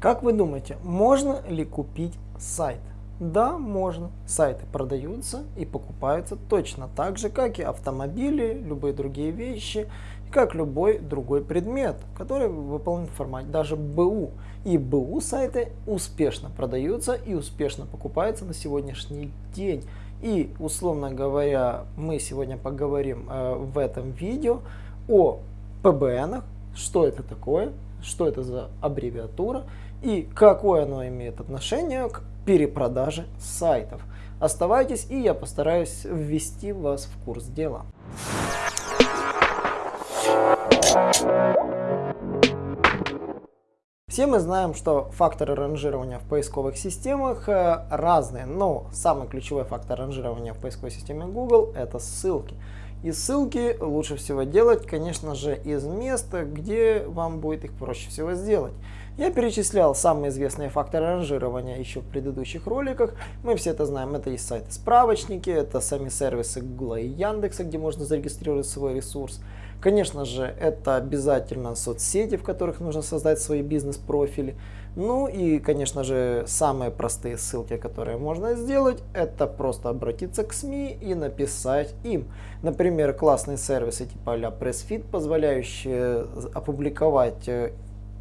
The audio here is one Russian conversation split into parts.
Как вы думаете, можно ли купить сайт? Да, можно. Сайты продаются и покупаются точно так же, как и автомобили, любые другие вещи, как любой другой предмет, который выполнен в формате даже БУ. И БУ сайты успешно продаются и успешно покупаются на сегодняшний день. И, условно говоря, мы сегодня поговорим э, в этом видео о ПБНах, что это такое, что это за аббревиатура и какое оно имеет отношение к перепродаже сайтов. Оставайтесь, и я постараюсь ввести вас в курс дела. Все мы знаем, что факторы ранжирования в поисковых системах э, разные, но самый ключевой фактор ранжирования в поисковой системе Google это ссылки. И ссылки лучше всего делать, конечно же, из места, где вам будет их проще всего сделать. Я перечислял самые известные факторы ранжирования еще в предыдущих роликах. Мы все это знаем. Это и сайты-справочники, это сами сервисы Google и Яндекса, где можно зарегистрировать свой ресурс. Конечно же, это обязательно соцсети, в которых нужно создать свои бизнес-профили. Ну и, конечно же, самые простые ссылки, которые можно сделать, это просто обратиться к СМИ и написать им. Например, классные сервисы типа а PressFit, позволяющие опубликовать э,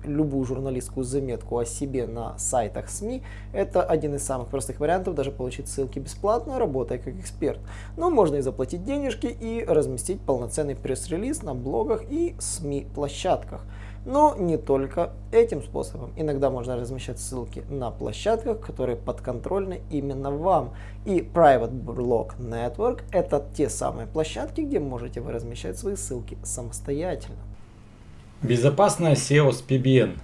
любую журналистскую заметку о себе на сайтах СМИ, это один из самых простых вариантов даже получить ссылки бесплатно, работая как эксперт. Но можно и заплатить денежки и разместить полноценный пресс-релиз на блогах и СМИ-площадках. Но не только этим способом. Иногда можно размещать ссылки на площадках, которые подконтрольны именно вам. И Private Blog Network это те самые площадки, где можете вы размещать свои ссылки самостоятельно. Безопасная SEO с PBN.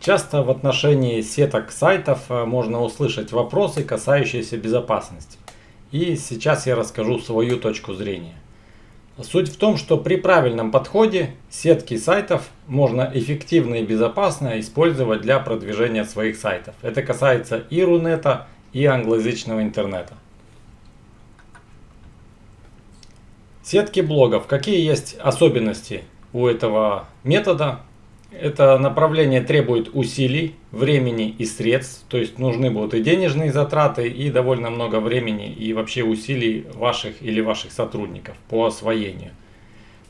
Часто в отношении сеток сайтов э, можно услышать вопросы, касающиеся безопасности. И сейчас я расскажу свою точку зрения. Суть в том, что при правильном подходе сетки сайтов можно эффективно и безопасно использовать для продвижения своих сайтов. Это касается и Рунета, и англоязычного интернета. Сетки блогов. Какие есть особенности у этого метода. Это направление требует усилий, времени и средств, то есть нужны будут и денежные затраты, и довольно много времени и вообще усилий ваших или ваших сотрудников по освоению.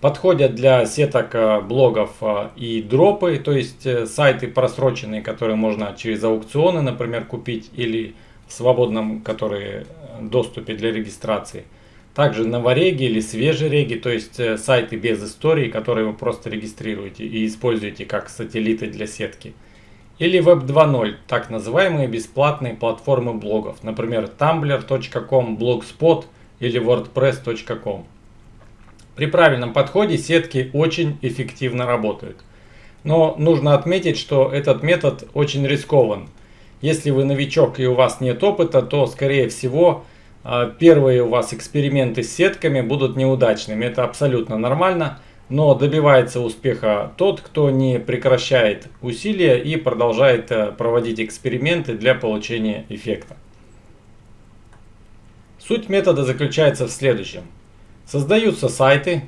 Подходят для сеток э, блогов э, и дропы, то есть э, сайты просроченные, которые можно через аукционы, например, купить, или в свободном, которые доступе для регистрации – также новореги или свежие реги, то есть э, сайты без истории, которые вы просто регистрируете и используете как сателлиты для сетки. Или Web 2.0, так называемые бесплатные платформы блогов, например tumblr.com, blogspot или wordpress.com. При правильном подходе сетки очень эффективно работают. Но нужно отметить, что этот метод очень рискован. Если вы новичок и у вас нет опыта, то скорее всего первые у вас эксперименты с сетками будут неудачными. Это абсолютно нормально. Но добивается успеха тот, кто не прекращает усилия и продолжает э, проводить эксперименты для получения эффекта. Суть метода заключается в следующем. Создаются сайты,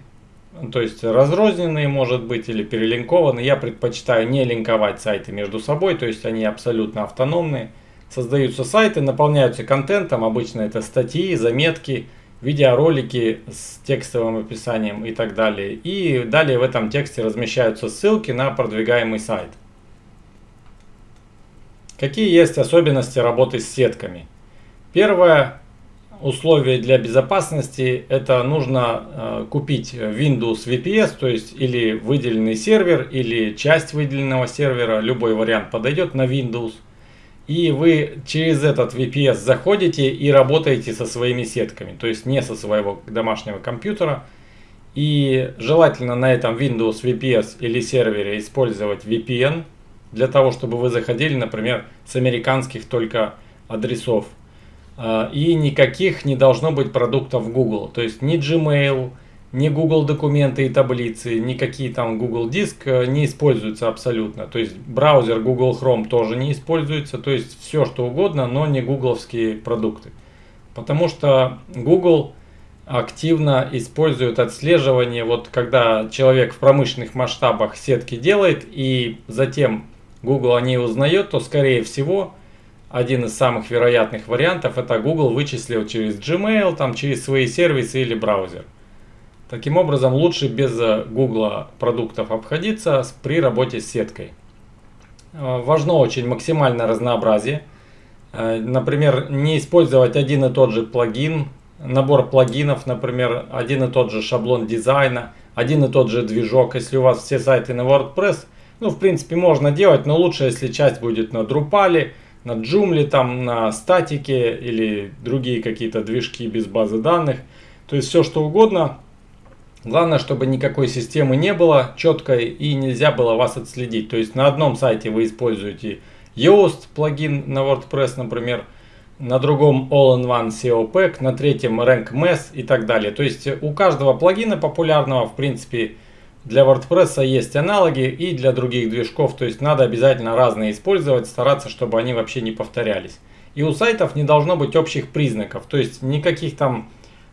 то есть разрозненные может быть или перелинкованы. Я предпочитаю не линковать сайты между собой, то есть они абсолютно автономные создаются сайты, наполняются контентом, обычно это статьи, заметки, видеоролики с текстовым описанием и так далее. И далее в этом тексте размещаются ссылки на продвигаемый сайт. Какие есть особенности работы с сетками? Первое условие для безопасности это нужно э, купить Windows VPS, то есть или выделенный сервер, или часть выделенного сервера, любой вариант подойдет на Windows – и вы через этот VPS заходите и работаете со своими сетками, то есть не со своего домашнего компьютера. И желательно на этом Windows VPS или сервере использовать VPN, для того, чтобы вы заходили, например, с американских только адресов. А, и никаких не должно быть продуктов Google, то есть ни Gmail, ни Google документы и таблицы, никакие там Google диск э, не используются абсолютно. То есть браузер Google Chrome тоже не используется. То есть все что угодно, но не гугловские продукты. Потому что Google активно использует отслеживание, вот когда человек в промышленных масштабах сетки делает и затем Google о ней узнает, то скорее всего один из самых вероятных вариантов это Google вычислил через Gmail, там, через свои сервисы или браузер. Таким образом, лучше без э, Google продуктов обходиться при работе с сеткой. Э, важно очень максимальное разнообразие. Э, например, не использовать один и тот же плагин, набор плагинов, например, один и тот же шаблон дизайна, один и тот же движок. Если у вас все сайты на WordPress, ну, в принципе, можно делать, но лучше, если часть будет на Drupal, на Joomla, там, на статике или другие какие-то движки без базы данных. То есть все что угодно. Главное, чтобы никакой системы не было четкой и нельзя было вас отследить. То есть на одном сайте вы используете Yoast плагин на WordPress, например, на другом All-in-One SEO Pack, на третьем Rank Mess и так далее. То есть у каждого плагина популярного, в принципе, для WordPress есть аналоги и для других движков, то есть надо обязательно разные использовать, стараться, чтобы они вообще не повторялись. И у сайтов не должно быть общих признаков, то есть никаких там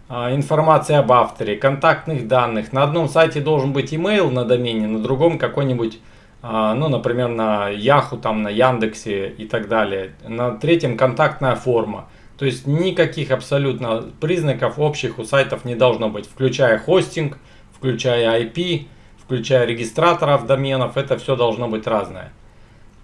а, информации об авторе, контактных данных. На одном сайте должен быть email на домене, на другом какой-нибудь, а, ну, например, на Yahoo, там, на Яндексе и так далее. На третьем контактная форма. То есть никаких абсолютно признаков общих у сайтов не должно быть, включая хостинг, включая IP, включая регистраторов доменов, это все должно быть разное.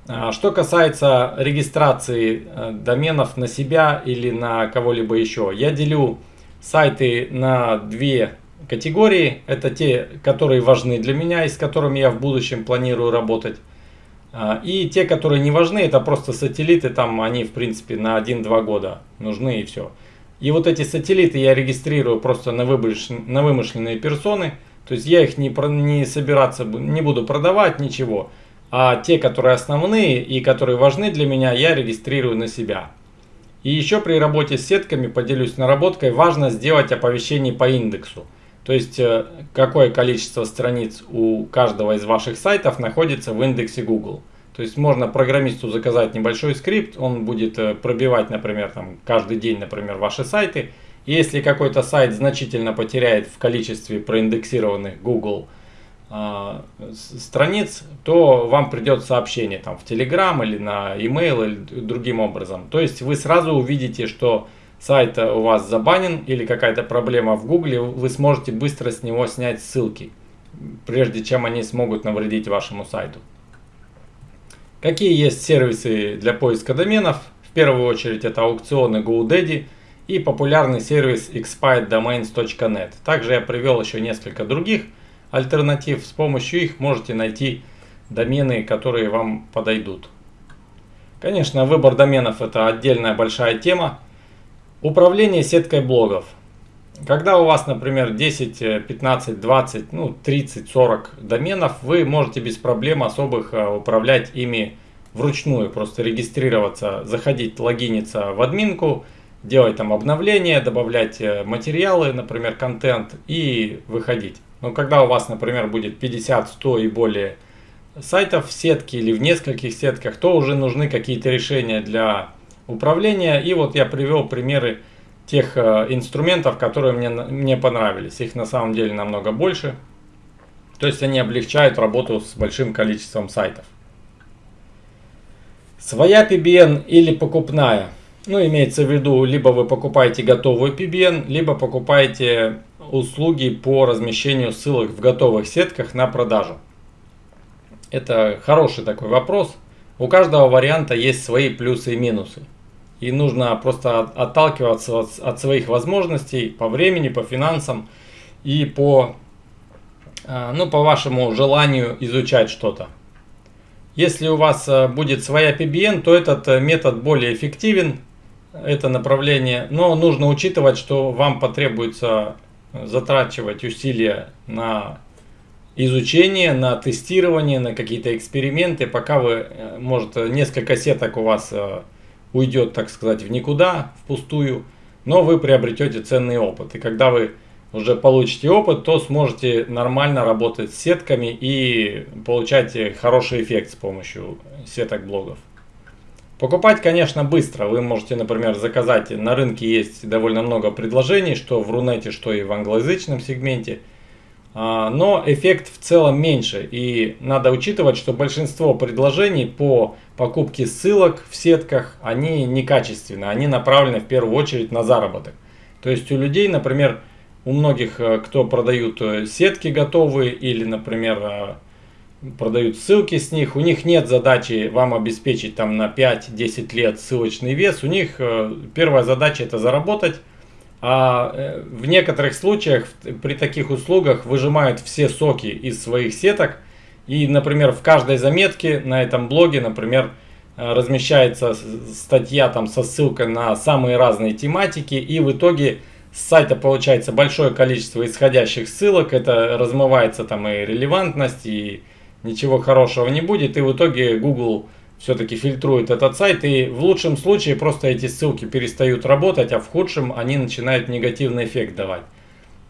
А, что касается регистрации э, доменов на себя или на кого-либо еще, я делю сайты на две категории. Это те, которые важны для меня и с которыми я в будущем планирую работать. А, и те, которые не важны, это просто сателлиты, там они в принципе на 1-2 года нужны и все. И вот эти сателлиты я регистрирую просто на, вымышленные персоны. То есть я их не, не собираться, не буду продавать, ничего. А те, которые основные и которые важны для меня, я регистрирую на себя. И еще при работе с сетками, поделюсь наработкой, важно сделать оповещение по индексу. То есть, э, какое количество страниц у каждого из ваших сайтов находится в индексе Google. То есть, можно программисту заказать небольшой скрипт, он будет э, пробивать, например, там, каждый день, например, ваши сайты, если какой-то сайт значительно потеряет в количестве проиндексированных Google страниц, то вам придет сообщение там в Telegram или на email или другим образом. То есть вы сразу увидите, что сайт у вас забанен или какая-то проблема в Google, вы сможете быстро с него снять ссылки, прежде чем они смогут навредить вашему сайту. Какие есть сервисы для поиска доменов? В первую очередь это аукционы GoDaddy – и популярный сервис expireddomains.net. Также я привел еще несколько других альтернатив. С помощью их можете найти домены, которые вам подойдут. Конечно, выбор доменов это отдельная большая тема. Управление сеткой блогов. Когда у вас, например, 10, 15, 20, ну 30, 40 доменов, вы можете без проблем особых э, управлять ими вручную. Просто регистрироваться, заходить, логиниться в админку, делать там обновления, добавлять э, материалы, например, контент и выходить. Но когда у вас, например, будет 50, 100 и более сайтов в сетке или в нескольких сетках, то уже нужны какие-то решения для управления. И вот я привел примеры тех э, инструментов, которые мне, мне понравились. Их на самом деле намного больше. То есть они облегчают работу с большим количеством сайтов. Своя PBN или покупная – ну, имеется в виду, либо вы покупаете готовую PBN, либо покупаете услуги по размещению ссылок в готовых сетках на продажу. Это хороший такой вопрос. У каждого варианта есть свои плюсы и минусы. И нужно просто отталкиваться от, своих возможностей по времени, по финансам и по, а, ну, по вашему желанию изучать что-то. Если у вас а, будет своя PBN, то этот э, метод более эффективен, это направление, но нужно учитывать, что вам потребуется затрачивать усилия на изучение, на тестирование, на какие-то эксперименты, пока вы, э, может, несколько сеток у вас э, уйдет, так сказать, в никуда, впустую, но вы приобретете ценный опыт. И когда вы уже получите опыт, то сможете нормально работать с сетками и получать хороший эффект с помощью сеток блогов. Покупать, конечно, быстро. Вы можете, например, заказать. На рынке есть довольно много предложений, что в Рунете, что и в англоязычном сегменте. а, но эффект в целом меньше. И надо учитывать, что большинство предложений по покупке ссылок в сетках, они некачественные, они направлены в первую очередь на заработок. То есть у людей, например, у многих, э, кто продают э, сетки готовые или, например, э, продают ссылки с них, у них нет задачи вам обеспечить там на 5-10 лет ссылочный вес, у них первая задача это заработать, а в некоторых случаях при таких услугах выжимают все соки из своих сеток и, например, в каждой заметке на этом блоге, например, размещается статья там со ссылкой на самые разные тематики и в итоге с сайта получается большое количество исходящих ссылок, это размывается там и релевантность, и ничего хорошего не будет, и в итоге Google все-таки фильтрует этот сайт, и в лучшем случае просто эти ссылки перестают работать, а в худшем они начинают негативный эффект давать.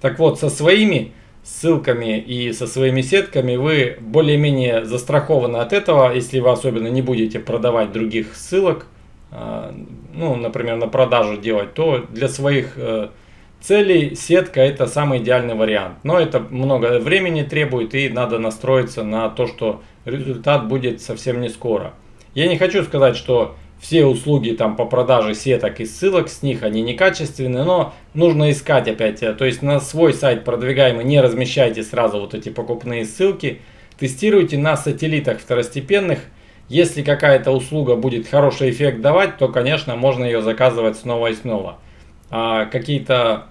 Так вот, со своими ссылками и со своими сетками вы более-менее застрахованы от этого, если вы особенно не будете продавать других ссылок, а, ну, например, на продажу делать, то для своих э, Цели сетка это самый идеальный вариант, но это много времени требует и надо настроиться на то, что результат будет совсем не скоро. Я не хочу сказать, что все услуги там по продаже сеток и ссылок с них они некачественные, но нужно искать опять, то есть на свой сайт продвигаемый не размещайте сразу вот эти покупные ссылки, тестируйте на сателлитах второстепенных, если какая-то услуга будет хороший эффект давать, то конечно можно ее заказывать снова и снова. А какие-то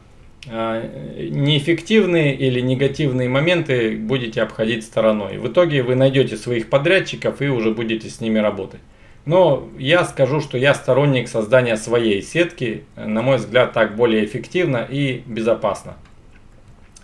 неэффективные или негативные моменты будете обходить стороной. В итоге вы найдете своих подрядчиков и уже будете с ними работать. Но я скажу, что я сторонник создания своей сетки. На мой взгляд, так более эффективно и безопасно.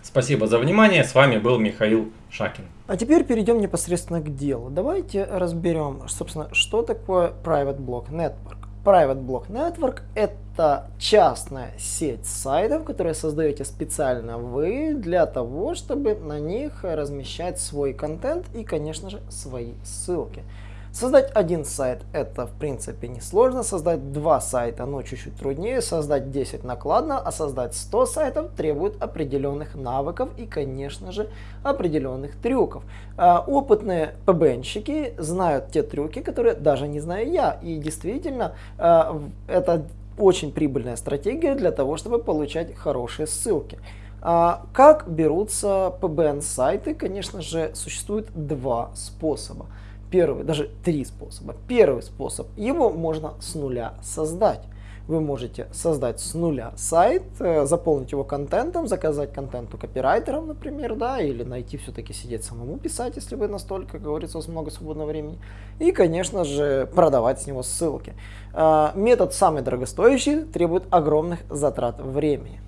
Спасибо за внимание. С вами был Михаил Шакин. А теперь перейдем непосредственно к делу. Давайте разберем, собственно, что такое Private Block Network. Private Block Network – это частная сеть сайтов, которые создаете специально вы для того, чтобы на них размещать свой контент и, конечно же, свои ссылки. Создать один сайт это в принципе несложно, создать два сайта ну чуть-чуть труднее, создать 10 накладно, а создать 100 сайтов требует определенных навыков и конечно же определенных трюков. А, опытные ПБНщики знают те трюки, которые даже не знаю я и действительно а, это очень прибыльная стратегия для того, чтобы получать хорошие ссылки. А, как берутся PBN сайты? Конечно же, существует два способа. Первый, даже три способа. Первый способ, его можно с нуля создать. Вы можете создать с нуля сайт, э, заполнить его контентом, заказать контент у копирайтеров, например, да, или найти все-таки сидеть самому писать, если вы настолько, как говорится, у вас много свободного времени. И, конечно же, продавать с него ссылки. А, метод самый дорогостоящий, требует огромных затрат времени.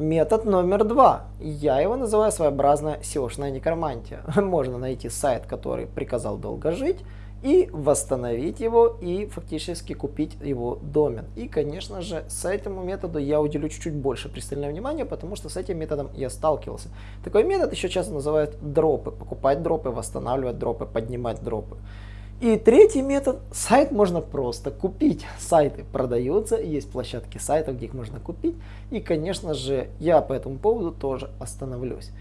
Метод номер два. Я его называю своеобразная SEO-шная некромантия. Можно найти сайт, который приказал долго жить, и восстановить его, и фактически купить его домен. И, конечно же, с этим методом я уделю чуть-чуть больше пристального внимания, потому что с этим методом я сталкивался. Такой метод еще часто называют дропы. Покупать дропы, восстанавливать дропы, поднимать дропы. И третий метод, сайт можно просто купить. Сайты продаются, есть площадки сайтов, где их можно купить. И, конечно же, я по этому поводу тоже остановлюсь.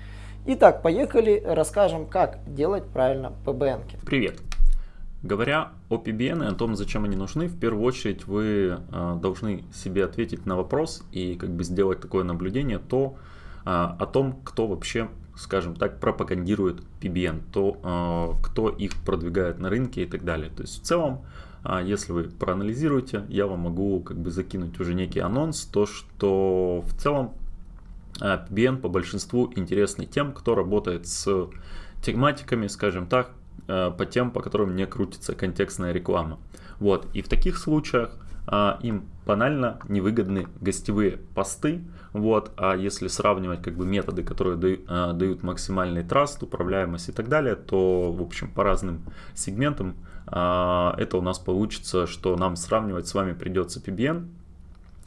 Итак, поехали, расскажем, как делать правильно PBN. -ки. Привет! Говоря о PBN и о том, зачем они нужны, в первую очередь вы э, должны себе ответить на вопрос и как бы сделать такое наблюдение то, э, о том, кто вообще скажем так, пропагандирует PBN, то э, кто их продвигает на рынке и так далее. То есть в целом, э, если вы проанализируете, я вам могу как бы закинуть уже некий анонс, то что в целом э, PBN по большинству интересный тем, кто работает с тематиками, скажем так, э, по тем, по которым не крутится контекстная реклама. Вот, и в таких случаях а, им банально невыгодны гостевые посты. Вот, а если сравнивать как бы методы, которые дают, а, дают максимальный траст, управляемость и так далее, то в общем по разным сегментам а, это у нас получится, что нам сравнивать с вами придется PBN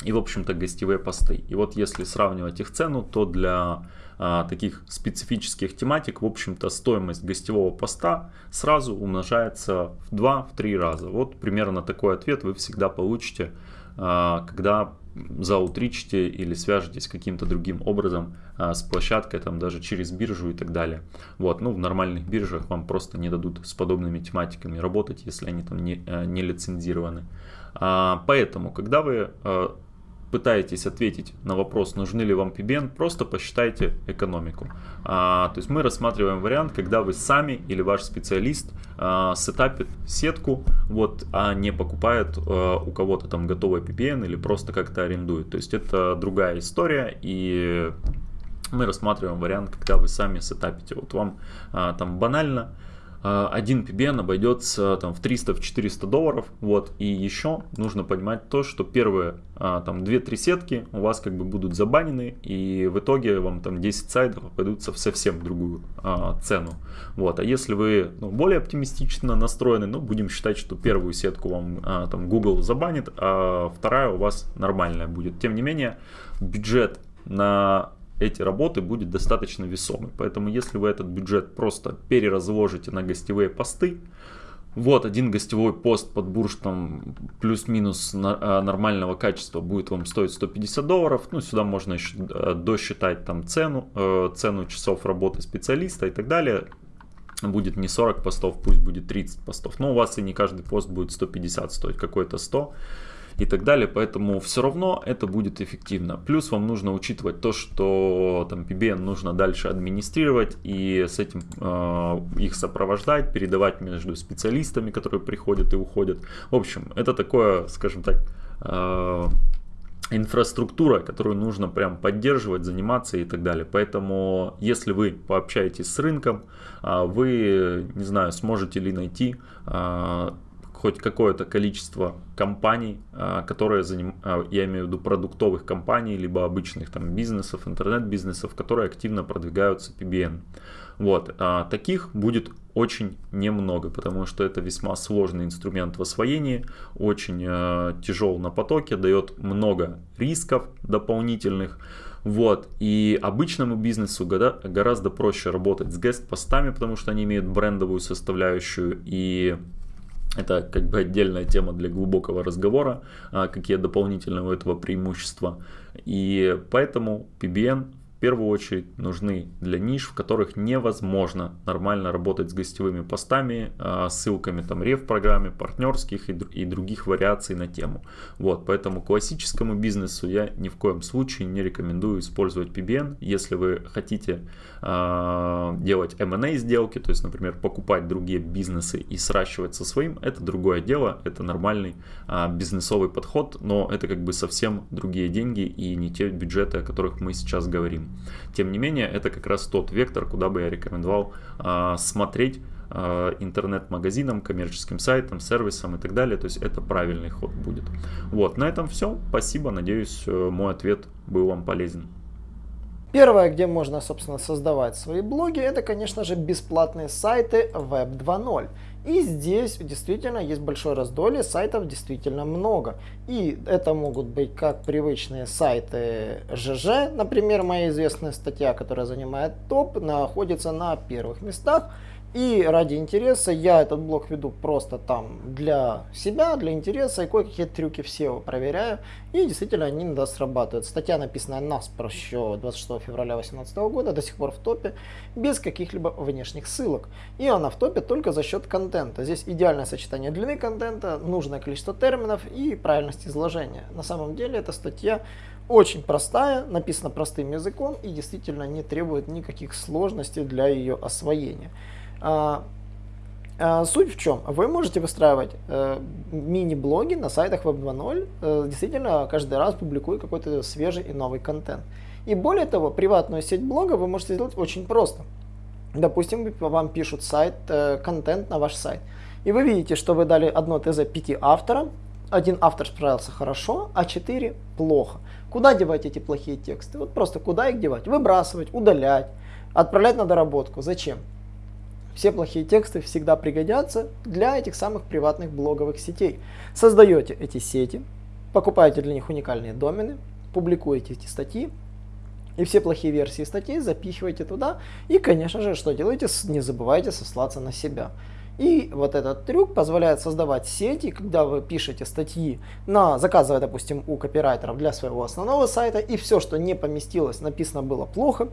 и в общем-то гостевые посты. И вот если сравнивать их цену, то для а, таких специфических тематик, в общем-то, стоимость гостевого поста сразу умножается в 2-3 раза. Вот примерно такой ответ вы всегда получите, когда заутричите или свяжетесь каким-то другим образом а, с площадкой, там даже через биржу и так далее. Вот, ну в нормальных биржах вам просто не дадут с подобными тематиками работать, если они там не, а, не лицензированы. А, поэтому, когда вы а, пытаетесь ответить на вопрос, нужны ли вам PBN, просто посчитайте экономику. А, то есть мы рассматриваем вариант, когда вы сами или ваш специалист а, сетапит сетку, вот, а не покупает а, у кого-то там готовый PBN или просто как-то арендует. То есть это другая история и мы рассматриваем вариант, когда вы сами сетапите. Вот вам а, там банально один PBN обойдется там в 300-400 долларов, вот, и еще нужно понимать то, что первые а, там 2-3 сетки у вас как бы будут забанены, и в итоге вам там 10 сайтов обойдутся в совсем другую а, цену, вот, а если вы ну, более оптимистично настроены, ну, будем считать, что первую сетку вам а, там Google забанит, а вторая у вас нормальная будет, тем не менее, бюджет на эти работы будет достаточно весомый. Поэтому если вы этот бюджет просто переразложите на гостевые посты, вот один гостевой пост под бурштом плюс-минус а, нормального качества будет вам стоить 150 долларов. Ну, сюда можно еще э, досчитать там цену, э, цену часов работы специалиста и так далее. Будет не 40 постов, пусть будет 30 постов. Но у вас и не каждый пост будет 150 стоить, какой-то 100 и так далее. Поэтому все равно это будет эффективно. Плюс вам нужно учитывать то, что там PBN нужно дальше администрировать и с этим э, их сопровождать, передавать между специалистами, которые приходят и уходят. В общем, это такое, скажем так, э, инфраструктура, которую нужно прям поддерживать, заниматься и так далее. Поэтому, если вы пообщаетесь с рынком, а, вы, не знаю, сможете ли найти хоть какое-то количество компаний, а, которые заним... А, я имею в виду продуктовых компаний, либо обычных там бизнесов, интернет-бизнесов, которые активно продвигаются PBN. Вот, а таких будет очень немного, потому что это весьма сложный инструмент в освоении, очень тяжел на потоке, дает много рисков дополнительных. Вот, и обычному бизнесу гораздо проще работать с гест-постами, потому что они имеют брендовую составляющую и это как бы отдельная тема для глубокого разговора, а, какие дополнительные у этого преимущества. И поэтому PBN первую очередь нужны для ниш, в которых невозможно нормально работать с гостевыми постами, а, ссылками там рев программе, партнерских и, других вариаций на тему. Вот, поэтому классическому бизнесу я ни в коем случае не рекомендую использовать PBN. Если вы хотите делать M&A сделки, то есть, например, покупать другие бизнесы и сращивать со своим, это другое дело, это нормальный э, бизнесовый подход, но это как бы совсем другие деньги и не те бюджеты, о которых мы сейчас говорим. Тем не менее, это как раз тот вектор, куда бы я рекомендовал э, смотреть э, интернет-магазинам, коммерческим сайтам, сервисам и так далее. То есть это правильный ход будет. Вот, на этом все. Спасибо. Надеюсь, э, мой ответ был вам полезен. Первое, где можно, собственно, создавать свои блоги, это, конечно же, бесплатные сайты Web 2.0. И здесь действительно есть большое раздолье, сайтов действительно много. И это могут быть как привычные сайты ЖЖ, например, моя известная статья, которая занимает топ, находится на первых местах. И ради интереса я этот блог веду просто там для себя, для интереса, и кое-какие трюки все проверяю, и действительно они иногда срабатывают. Статья, написанная наспор еще 26 февраля 2018 года, до сих пор в топе, без каких-либо внешних ссылок. И она в топе только за счет контента. Здесь идеальное сочетание длины контента, нужное количество терминов и правильность изложения. На самом деле эта статья очень простая, написана простым языком и действительно не требует никаких сложностей для ее освоения. А, а, суть в чем? Вы можете выстраивать э, мини-блоги на сайтах Web 2.0, э, действительно каждый раз публикуя какой-то свежий и новый контент. И более того, приватную сеть блога вы можете сделать очень просто. Допустим, вам пишут сайт, э, контент на ваш сайт. И вы видите, что вы дали одно ТЗ пяти авторам, один автор справился хорошо, а четыре плохо. Куда девать эти плохие тексты? Вот просто куда их девать? Выбрасывать, удалять, отправлять на доработку. Зачем? Все плохие тексты всегда пригодятся для этих самых приватных блоговых сетей. Создаете эти сети, покупаете для них уникальные домены, публикуете эти статьи, и все плохие версии статей запихиваете туда. И, конечно же, что делаете? Не забывайте сослаться на себя. И вот этот трюк позволяет создавать сети, когда вы пишете статьи, на, заказывая, допустим, у копирайтеров для своего основного сайта, и все, что не поместилось, написано было плохо,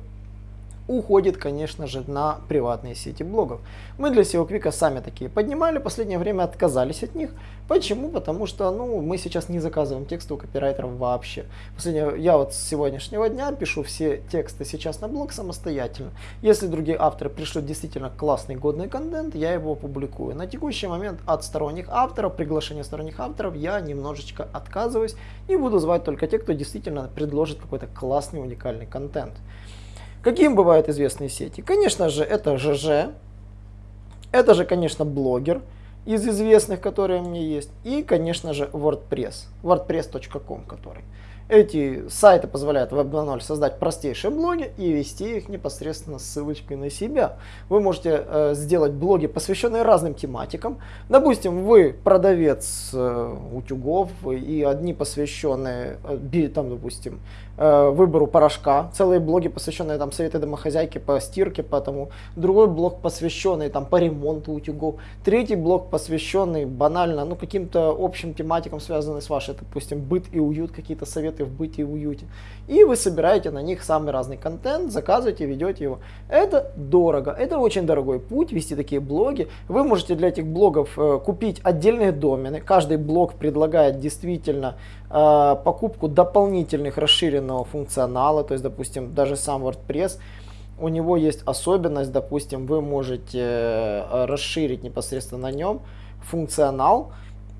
уходит, конечно же, на приватные сети блогов. Мы для SEO Quick сами такие поднимали, последнее время отказались от них. Почему? Потому что ну, мы сейчас не заказываем тексты у копирайтеров вообще. Последнее, я вот с сегодняшнего дня пишу все тексты сейчас на блог самостоятельно. Если другие авторы пришлют действительно классный, годный контент, я его опубликую. На текущий момент от сторонних авторов, приглашения сторонних авторов я немножечко отказываюсь и буду звать только те, кто действительно предложит какой-то классный, уникальный контент. Каким бывают известные сети? Конечно же, это ЖЖ, это же, конечно, блогер из известных, которые у меня есть, и, конечно же, WordPress, wordpress.com, который. Эти сайты позволяют Web 2.0 создать простейшие блоги и вести их непосредственно с ссылочкой на себя. Вы можете э, сделать блоги, посвященные разным тематикам. Допустим, вы продавец э, утюгов и одни посвященные, э, там, допустим, выбору порошка, целые блоги, посвященные там советы домохозяйки по стирке, потому другой блог посвященный там по ремонту утюгов, третий блог посвященный банально, ну каким-то общим тематикам, связанным с вашей, допустим, быт и уют, какие-то советы в быте и уюте. И вы собираете на них самый разный контент, заказываете, ведете его. Это дорого, это очень дорогой путь вести такие блоги. Вы можете для этих блогов э, купить отдельные домены. Каждый блог предлагает действительно э, покупку дополнительных расширенного функционала, то есть, допустим, даже сам WordPress у него есть особенность, допустим, вы можете э, расширить непосредственно на нем функционал,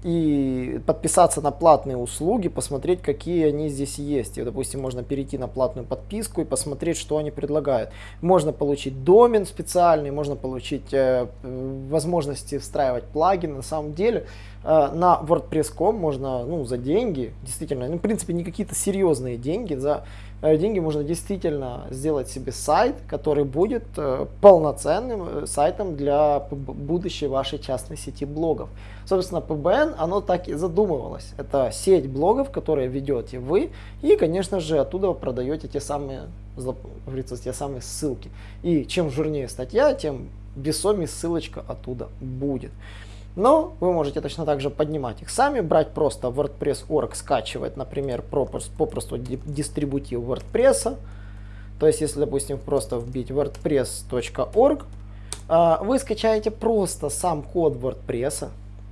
и подписаться на платные услуги, посмотреть, какие они здесь есть. И, допустим, можно перейти на платную подписку и посмотреть, что они предлагают. Можно получить домен специальный, можно получить э, возможности встраивать плагины. На самом деле э, на WordPress.com можно ну, за деньги, действительно, ну, в принципе, не какие-то серьезные деньги, за деньги можно действительно сделать себе сайт, который будет э, полноценным э, сайтом для будущей вашей частной сети блогов. Собственно, PBN, оно так и задумывалось. Это сеть блогов, которые ведете вы, и, конечно же, оттуда продаете те самые, говорится, те самые ссылки. И чем жирнее статья, тем весомее ссылочка оттуда будет. Но вы можете точно так же поднимать их сами, брать просто WordPress.org, скачивать, например, попросту дистрибутив WordPress. То есть, если, допустим, просто вбить wordpress.org, а, вы скачаете просто сам код WordPress,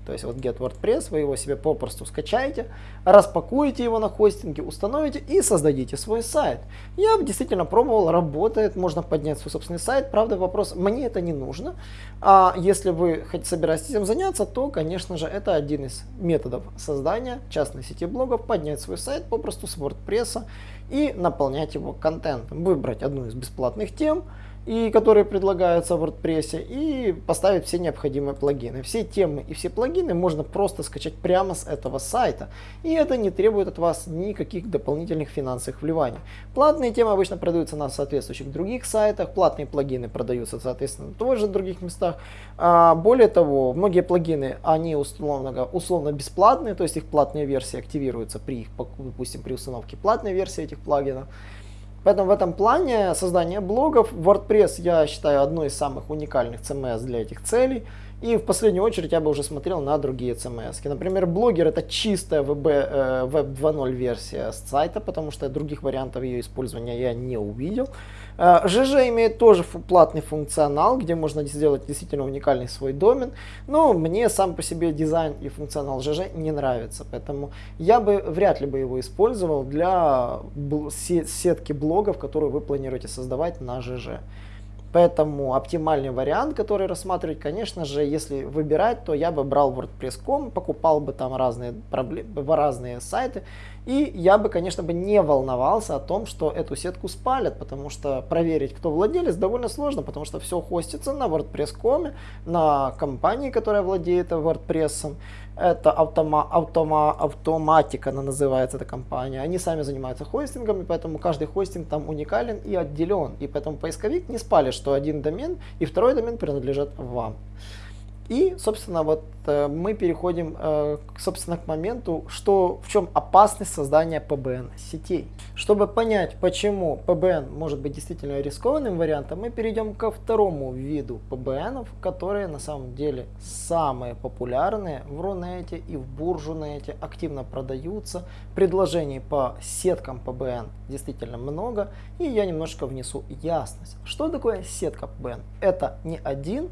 то есть вот get WordPress, вы его себе попросту скачаете, распакуете его на хостинге, установите и создадите свой сайт. Я действительно пробовал, работает, можно поднять свой собственный сайт. Правда, вопрос, мне это не нужно. А если вы хоть собираетесь этим заняться, то, конечно же, это один из методов создания частной сети блогов, поднять свой сайт попросту с WordPress и наполнять его контентом. Выбрать одну из бесплатных тем, и которые предлагаются в WordPress, и поставить все необходимые плагины. Все темы и все плагины можно просто скачать прямо с этого сайта, и это не требует от вас никаких дополнительных финансовых вливаний. Платные темы обычно продаются на соответствующих других сайтах, платные плагины продаются, соответственно, тоже в других местах. А, более того, многие плагины, они условно, условно бесплатные, то есть их платная версия активируется при их, допустим, при установке платной версии этих плагинов. Поэтому в этом плане создание блогов, WordPress я считаю одной из самых уникальных CMS для этих целей. И в последнюю очередь я бы уже смотрел на другие CMS. Например, блогер это чистая Web, э, Web 2.0 версия сайта, потому что других вариантов ее использования я не увидел. ЖЖ э, имеет тоже платный функционал, где можно сделать действительно уникальный свой домен, но мне сам по себе дизайн и функционал ЖЖ не нравится, поэтому я бы вряд ли бы его использовал для сетки блогов, которые вы планируете создавать на ЖЖ. Поэтому оптимальный вариант, который рассматривать, конечно же, если выбирать, то я бы брал WordPress.com, покупал бы там разные, разные сайты, и я бы, конечно, бы не волновался о том, что эту сетку спалят, потому что проверить, кто владелец, довольно сложно, потому что все хостится на WordPress.com, на компании, которая владеет WordPress. Это автома, автома, автоматика, она называется, эта компания. Они сами занимаются хостингом, и поэтому каждый хостинг там уникален и отделен. И поэтому поисковик не спалит, что один домен и второй домен принадлежат вам. И, собственно, вот э, мы переходим, э, собственно, к моменту, что, в чем опасность создания PBN сетей. Чтобы понять, почему PBN может быть действительно рискованным вариантом, мы перейдем ко второму виду PBN, которые на самом деле самые популярные в Рунете и в Буржунете, активно продаются. Предложений по сеткам PBN действительно много, и я немножко внесу ясность. Что такое сетка PBN? Это не один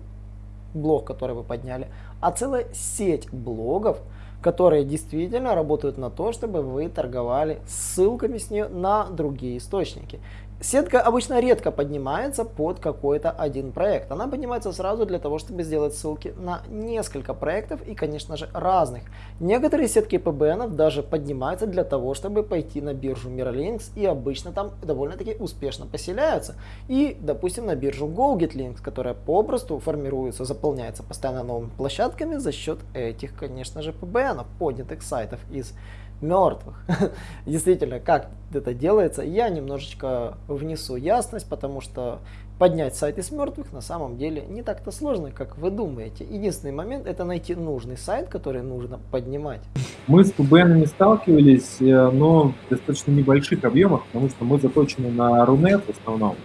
блог, который вы подняли, а целая сеть блогов, которые действительно работают на то, чтобы вы торговали ссылками с нее на другие источники. Сетка обычно редко поднимается под какой-то один проект. Она поднимается сразу для того, чтобы сделать ссылки на несколько проектов и, конечно же, разных. Некоторые сетки PBN даже поднимаются для того, чтобы пойти на биржу Mirrorlinks и обычно там довольно-таки успешно поселяются. И, допустим, на биржу GoGetLinks, которая попросту формируется, заполняется постоянно новыми площадками за счет этих, конечно же, PBN, поднятых сайтов из мертвых. Действительно, как это делается, я немножечко внесу ясность, потому что поднять сайт из мертвых на самом деле не так-то сложно, как вы думаете. Единственный момент это найти нужный сайт, который нужно поднимать. Мы с не сталкивались, э, но в достаточно небольших объемах, потому что мы заточены на Рунет в основном.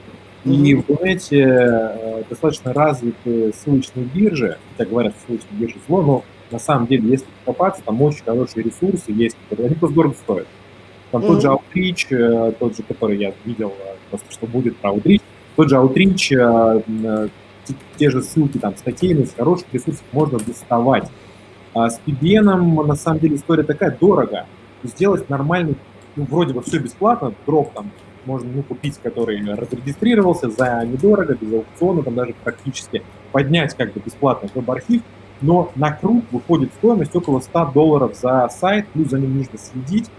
И в Рунете э, достаточно развиты ссылочные биржи, хотя говорят, что ссылочные биржи зло, но на самом деле, если покопаться, там очень хорошие ресурсы есть, которые они просто дорого стоят. Там mm-hmm. тот же Outreach, э, тот же, который я видел, э, просто что будет про Outreach, тот же Outreach, э, те же ссылки, там, статейные, с хороших ресурсов можно доставать. А с PBN, на самом деле, история такая, дорого. Сделать нормальный, ну, вроде бы все бесплатно, дроп там можно ну, купить, который разрегистрировался за недорого, без аукциона, там даже практически поднять как бы бесплатно веб-архив, но на круг выходит стоимость около 100 долларов за сайт, плюс за ним нужно следить.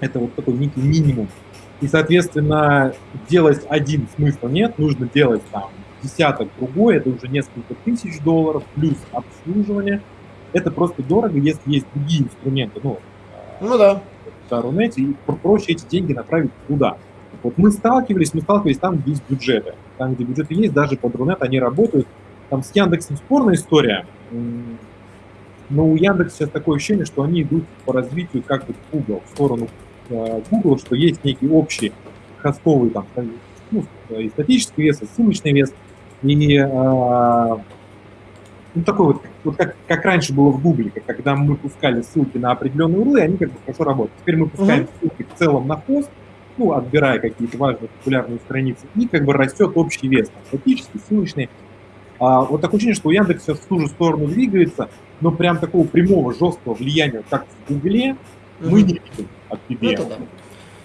Это вот такой некий минимум. И, соответственно, делать один смысла нет, нужно делать там десяток другой, это уже несколько тысяч долларов, плюс обслуживание. Это просто дорого, если есть другие инструменты, ну, ну да. в Рунете, и проще эти деньги направить туда. Вот мы сталкивались, мы сталкивались там, где есть бюджеты. Там, где бюджеты есть, даже под Рунет они работают. Там с Яндексом спорная история, но у Яндекса сейчас такое ощущение, что они идут по развитию как бы Google, в сторону э, Google, что есть некий общий хостовый там, ну, и статический вес, и ссылочный вес. И э, ну, такой вот, вот как, как раньше было в Google, когда мы пускали ссылки на определенные урлы, они как бы хорошо работают. Теперь мы пускаем mm-hmm. ссылки в целом на хост, ну, отбирая какие-то важные популярные страницы, и как бы растет общий вес, там, статический, ссылочный. А, вот такое ощущение, что Яндекс сейчас в ту же сторону двигается, но прям такого прямого, жесткого влияния, как в Гугле, mm-hmm. мы не видим от PBM. Это да.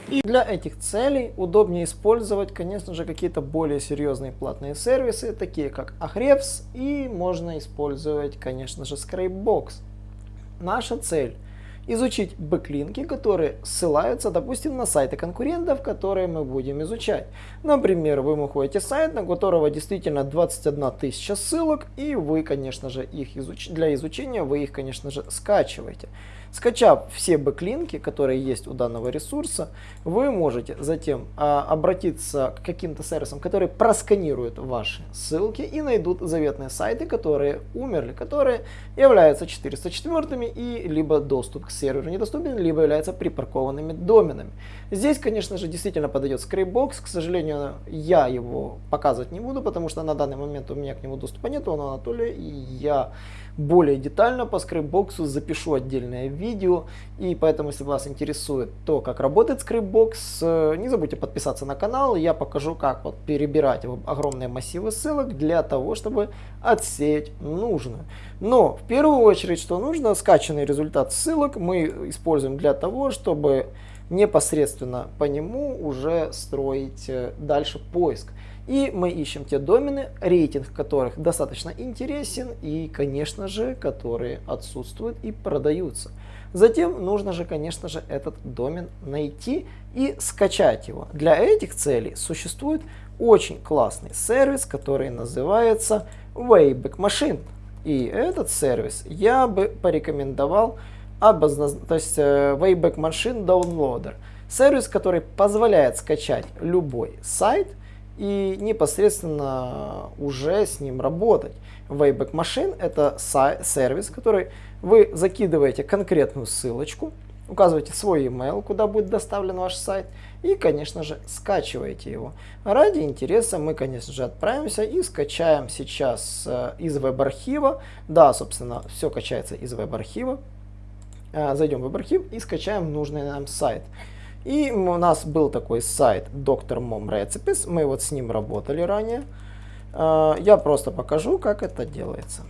И для этих целей удобнее использовать, конечно же, какие-то более серьезные платные сервисы, такие как Ahrefs, и можно использовать, конечно же, Scrapebox. Наша цель изучить бэклинки, которые ссылаются, допустим, на сайты конкурентов, которые мы будем изучать. Например, вы находите сайт, на которого действительно 21 тысяча ссылок, и вы, конечно же, их изуч... для изучения вы их, конечно же, скачиваете. Скачав все бэклинки, которые есть у данного ресурса, вы можете затем а, обратиться к каким-то сервисам, которые просканируют ваши ссылки и найдут заветные сайты, которые умерли, которые являются 404 и либо доступ к серверу недоступен, либо являются припаркованными доменами. Здесь, конечно же, действительно подойдет ScrapeBox. К сожалению, я его показывать не буду, потому что на данный момент у меня к нему доступа нет, он у Анатолия, и я более детально по скрипбоксу запишу отдельное видео. И поэтому, если вас интересует то, как работает скрипбокс, э, не забудьте подписаться на канал. Я покажу, как вот перебирать огромные массивы ссылок для того, чтобы отсеять нужную. Но в первую очередь, что нужно, скачанный результат ссылок мы используем для того, чтобы непосредственно по нему уже строить э, дальше поиск. И мы ищем те домены, рейтинг которых достаточно интересен и, конечно же, которые отсутствуют и продаются. Затем нужно же, конечно же, этот домен найти и скачать его. Для этих целей существует очень классный сервис, который называется Wayback Machine. И этот сервис я бы порекомендовал обозначить, то есть э, Wayback Machine Downloader. Сервис, который позволяет скачать любой сайт – и непосредственно уже с ним работать. Wayback Machine это сервис, который вы закидываете конкретную ссылочку, указываете свой email, куда будет доставлен ваш сайт, и, конечно же, скачиваете его. Ради интереса мы, конечно же, отправимся и скачаем сейчас э, из веб-архива. Да, собственно, все качается из веб-архива. Э, зайдем в веб-архив и скачаем нужный нам сайт. И у нас был такой сайт Dr. Mom Recipes, мы вот с ним работали ранее. Э, я просто покажу, как это делается.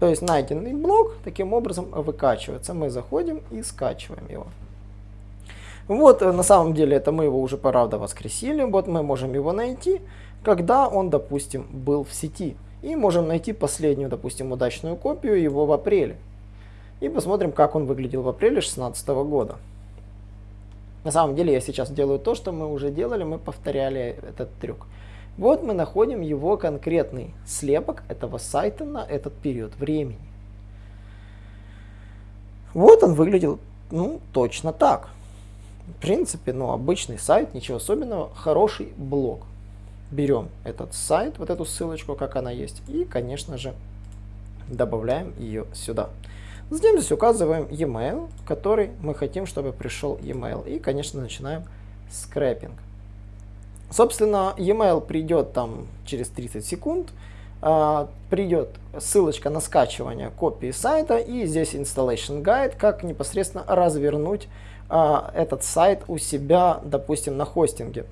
То есть найденный блок таким образом выкачивается. Мы заходим и скачиваем его. Вот, э, на самом деле, это мы его уже, правда, воскресили. Вот мы можем его найти, когда он, допустим, был в сети. И можем найти последнюю, допустим, удачную копию его в апреле. И посмотрим, как он выглядел в апреле 2016 года. На самом деле я сейчас делаю то, что мы уже делали, мы повторяли этот трюк. Вот мы находим его конкретный слепок этого сайта на этот период времени. Вот он выглядел, ну, точно так. В принципе, ну, обычный сайт, ничего особенного, хороший блог. Берем этот сайт, вот эту ссылочку, как она есть, и, конечно же, добавляем ее сюда. Здесь указываем e-mail, который мы хотим, чтобы пришел e-mail. И, конечно, начинаем скрэпинг. Собственно, e-mail придет там через 30 секунд. Uh, придет ссылочка на скачивание копии сайта и здесь installation guide, как непосредственно развернуть а, этот сайт у себя, допустим, на хостинге.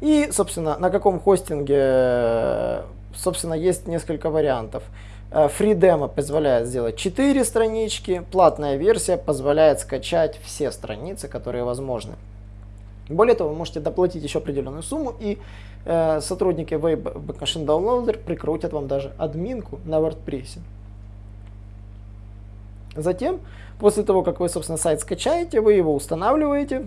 И, собственно, на каком хостинге, собственно, есть несколько вариантов. Free э, Demo позволяет сделать 4 странички, платная версия позволяет скачать все страницы, которые возможны. Более того, вы можете доплатить еще определенную сумму, и э, сотрудники Web Machine Downloader прикрутят вам даже админку на WordPress. Затем После того, как вы, собственно, сайт скачаете, вы его устанавливаете,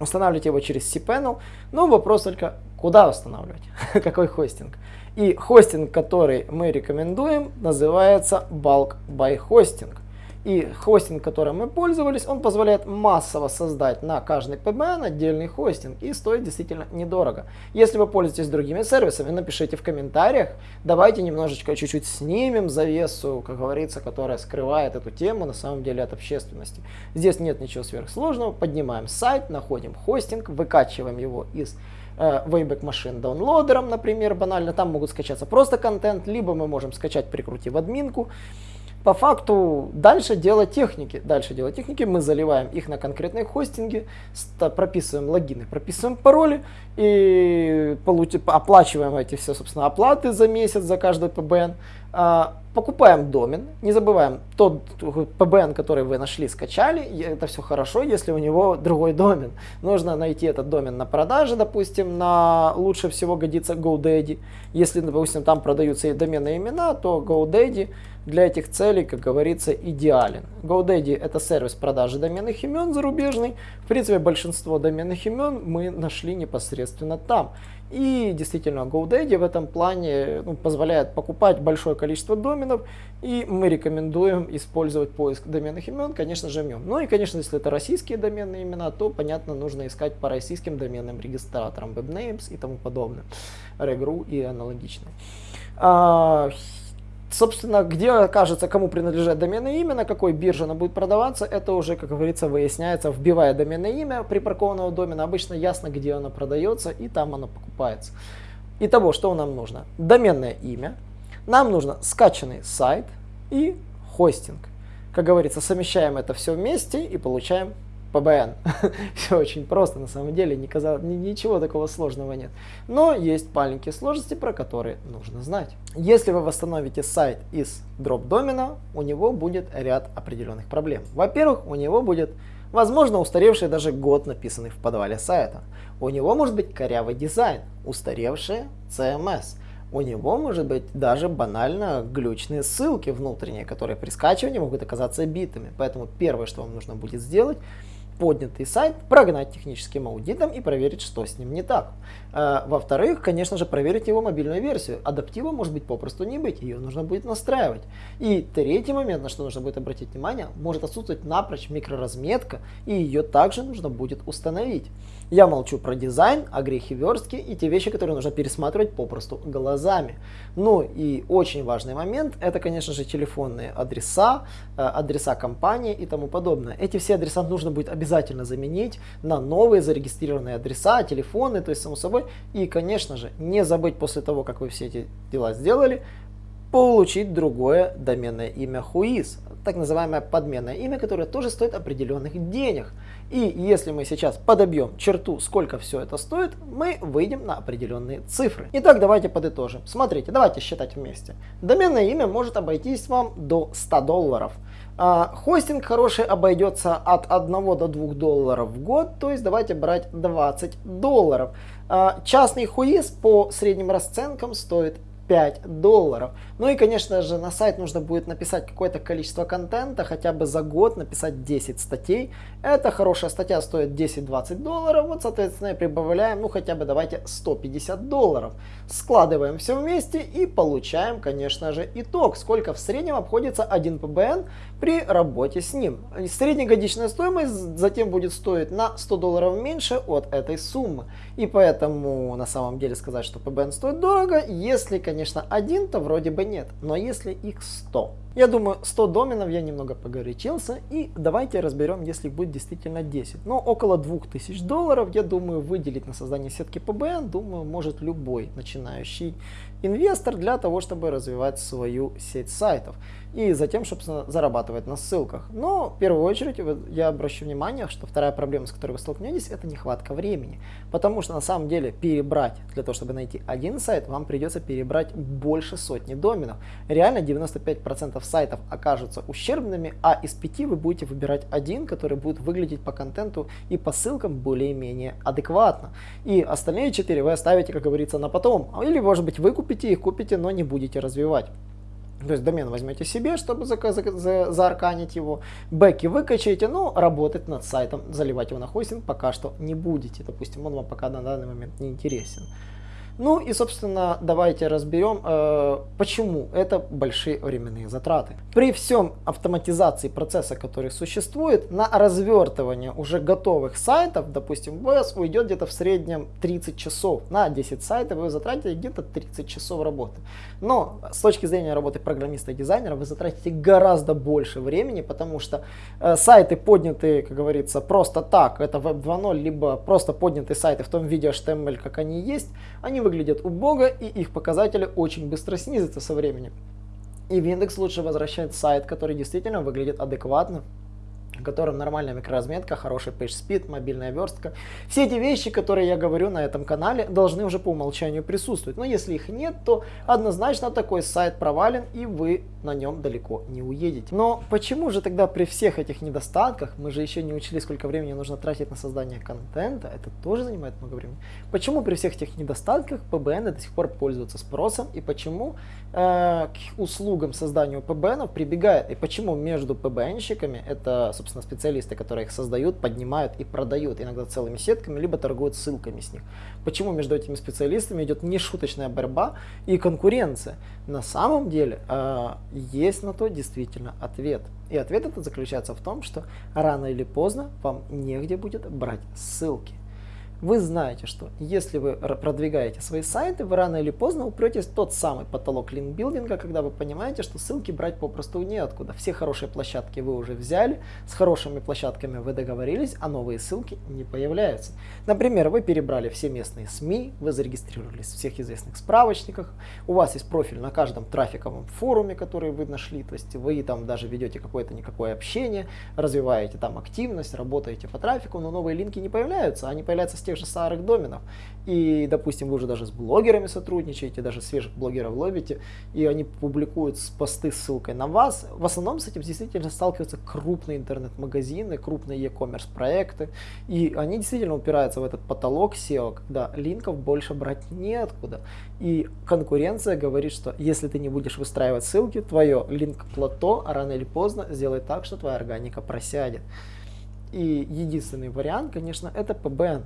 устанавливаете его через cPanel, но вопрос только, куда устанавливать, какой хостинг. И хостинг, который мы рекомендуем, называется Bulk by Hosting. И хостинг, которым мы пользовались, он позволяет массово создать на каждый PBN отдельный хостинг и стоит действительно недорого. Если вы пользуетесь другими сервисами, напишите в комментариях, давайте немножечко чуть-чуть снимем завесу, как говорится, которая скрывает эту тему на самом деле от общественности. Здесь нет ничего сверхсложного, поднимаем сайт, находим хостинг, выкачиваем его из Wayback Machine даунлодером, например, банально, там могут скачаться просто контент, либо мы можем скачать, прикрутив админку, по факту дальше дело техники. Дальше дело техники. Мы заливаем их на конкретные хостинги, прописываем логины, прописываем пароли и оплачиваем эти все, собственно, оплаты за месяц за каждый PBN. А, покупаем домен, не забываем, тот PBN, который вы нашли, скачали, это все хорошо, если у него другой домен. Нужно найти этот домен на продаже, допустим, на лучше всего годится GoDaddy. Если, допустим, там продаются и доменные имена, то GoDaddy для этих целей, как говорится, идеален. GoDaddy это сервис продажи доменных имен зарубежный. В принципе, большинство доменных имен мы нашли непосредственно там. И действительно, GoDaddy в этом плане ну, позволяет покупать большое количество доменов, и мы рекомендуем использовать поиск доменных имен, конечно же, в нем. Ну и, конечно, если это российские доменные имена, то, понятно, нужно искать по российским доменным регистраторам, WebNames и тому подобное, Regru и аналогичные. Собственно, где окажется, кому принадлежит доменное имя, на какой бирже оно будет продаваться, это уже, как говорится, выясняется, вбивая доменное имя припаркованного домена. Обычно ясно, где оно продается, и там оно покупается. Итого, что нам нужно? Доменное имя, нам нужно скачанный сайт и хостинг. Как говорится, совмещаем это все вместе и получаем PBN. Все очень просто, на самом деле, не казалось, ничего такого сложного нет. Но есть маленькие сложности, про которые нужно знать. Если вы восстановите сайт из дроп домена, у него будет ряд определенных проблем. Во-первых, у него будет, возможно, устаревший даже год, написанный в подвале сайта. У него может быть корявый дизайн, устаревший CMS. У него может быть даже банально глючные ссылки внутренние, которые при скачивании могут оказаться битыми. Поэтому первое, что вам нужно будет сделать, поднятый сайт, прогнать техническим аудитом и проверить, что с ним не так. Э, во-вторых, конечно же, проверить его мобильную версию. Адаптива может быть попросту не быть, ее нужно будет настраивать. И третий момент, на что нужно будет обратить внимание, может отсутствовать напрочь микроразметка, и ее также нужно будет установить. Я молчу про дизайн, о грехе верстки и те вещи, которые нужно пересматривать попросту глазами. Ну и очень важный момент, это, конечно же, телефонные адреса, э, адреса компании и тому подобное. Эти все адреса нужно будет обязательно заменить на новые зарегистрированные адреса, телефоны, то есть, само собой. И, конечно же, не забыть после того, как вы все эти дела сделали, получить другое доменное имя Whois, так называемое подменное имя, которое тоже стоит определенных денег. И если мы сейчас подобьем черту, сколько все это стоит, мы выйдем на определенные цифры. Итак, давайте подытожим. Смотрите, давайте считать вместе. Доменное имя может обойтись вам до 100 долларов. А, хостинг хороший обойдется от 1 до 2 долларов в год, то есть давайте брать 20 долларов. А, частный хуиз по средним расценкам стоит 5 долларов. Ну и, конечно же, на сайт нужно будет написать какое-то количество контента, хотя бы за год написать 10 статей. Эта хорошая статья стоит 10-20 долларов, вот, соответственно, прибавляем, ну, хотя бы давайте 150 долларов. Складываем все вместе и получаем, конечно же, итог, сколько в среднем обходится один PBN при работе с ним. Среднегодичная стоимость затем будет стоить на 100 долларов меньше от этой суммы. И поэтому, на самом деле, сказать, что PBN стоит дорого, если, конечно, один, то вроде бы нет. Но если их 100. Я думаю, 100 доменов я немного погорячился. И давайте разберем, если будет действительно 10. Но около 2000 долларов, я думаю, выделить на создание сетки PBN, думаю, может любой начинающий инвестор для того, чтобы развивать свою сеть сайтов и затем, собственно, зарабатывать на ссылках. Но в первую очередь я обращу внимание, что вторая проблема, с которой вы столкнетесь, это нехватка времени. Потому что на самом деле перебрать, для того, чтобы найти один сайт, вам придется перебрать больше сотни доменов. Реально 95% сайтов окажутся ущербными, а из 5 вы будете выбирать один, который будет выглядеть по контенту и по ссылкам более-менее адекватно. И остальные 4 вы оставите, как говорится, на потом. Или, может быть, вы купите их, купите, но не будете развивать. То есть домен возьмете себе, чтобы за, за, за, заарканить его, бэки выкачаете, но работать над сайтом, заливать его на хостинг пока что не будете. Допустим, он вам пока на данный момент не интересен. Ну и, собственно, давайте разберем, э, почему это большие временные затраты. При всем автоматизации процесса, который существует, на развертывание уже готовых сайтов, допустим, у вас уйдет где-то в среднем 30 часов. На 10 сайтов вы затратите где-то 30 часов работы. Но с точки зрения работы программиста и дизайнера вы затратите гораздо больше времени, потому что э, сайты поднятые, как говорится, просто так, это Web 2.0, либо просто поднятые сайты в том виде HTML, как они есть, они выглядят убого и их показатели очень быстро снизятся со временем. И в индекс лучше возвращать сайт, который действительно выглядит адекватно, котором нормальная микроразметка, хороший page speed, мобильная верстка. Все эти вещи, которые я говорю на этом канале, должны уже по умолчанию присутствовать. Но если их нет, то однозначно такой сайт провален и вы на нем далеко не уедете. Но почему же тогда при всех этих недостатках, мы же еще не учили, сколько времени нужно тратить на создание контента, это тоже занимает много времени. Почему при всех этих недостатках PBN до сих пор пользуются спросом и почему к услугам создания PBN прибегает и почему между PBN-щиками это, собственно, специалисты, которые их создают, поднимают и продают иногда целыми сетками, либо торгуют ссылками с них. Почему между этими специалистами идет нешуточная борьба и конкуренция? На самом деле э, есть на то действительно ответ. И ответ этот заключается в том, что рано или поздно вам негде будет брать ссылки. Вы знаете, что если вы продвигаете свои сайты, вы рано или поздно упретесь в тот самый потолок линкбилдинга, когда вы понимаете, что ссылки брать попросту неоткуда. Все хорошие площадки вы уже взяли, с хорошими площадками вы договорились, а новые ссылки не появляются. Например, вы перебрали все местные СМИ, вы зарегистрировались в всех известных справочниках, у вас есть профиль на каждом трафиковом форуме, который вы нашли, то есть вы там даже ведете какое-то никакое общение, развиваете там активность, работаете по трафику, но новые линки не появляются, они появляются с тех же старых доменов. И, допустим, вы уже даже с блогерами сотрудничаете, даже свежих блогеров ловите, и они публикуют посты с ссылкой на вас. В основном с этим действительно сталкиваются крупные интернет-магазины, крупные e-commerce проекты, и они действительно упираются в этот потолок SEO, когда линков больше брать неоткуда. И конкуренция говорит, что если ты не будешь выстраивать ссылки, твое линк-плато рано или поздно сделает так, что твоя органика просядет. И единственный вариант, конечно, это PBN.